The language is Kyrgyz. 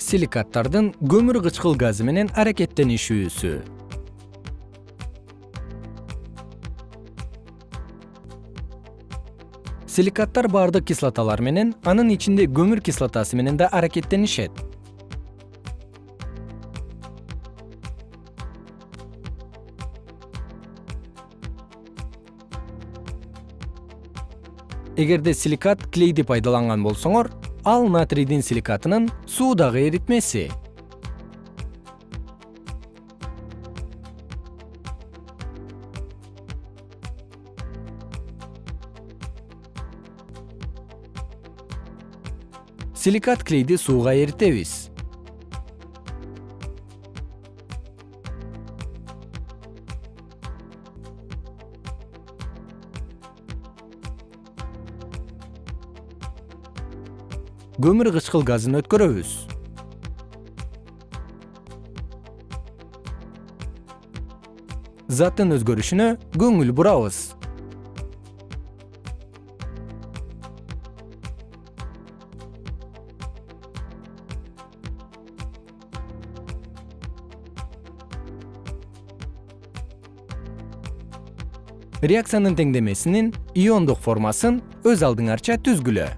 силикаттардын көмүр кычкыл газы менен аракеттенишүүсү. Силикаттар баардык кислоталар менен анын ичинде көмүр кислотасы менен да аракеттенишет эгерде силикат клейди пайдаланган болсоңор ал натрийдин силикатынын суудагы эритмеси. Силикат клейди сууга эритебиз көмүр кычкыл газын өткөрөбүз. Заттын өзгөрүшүнө көңүл бурабыз. Реакциянын теңдемесинин иондук формасын өз алдыңарча түзгүлө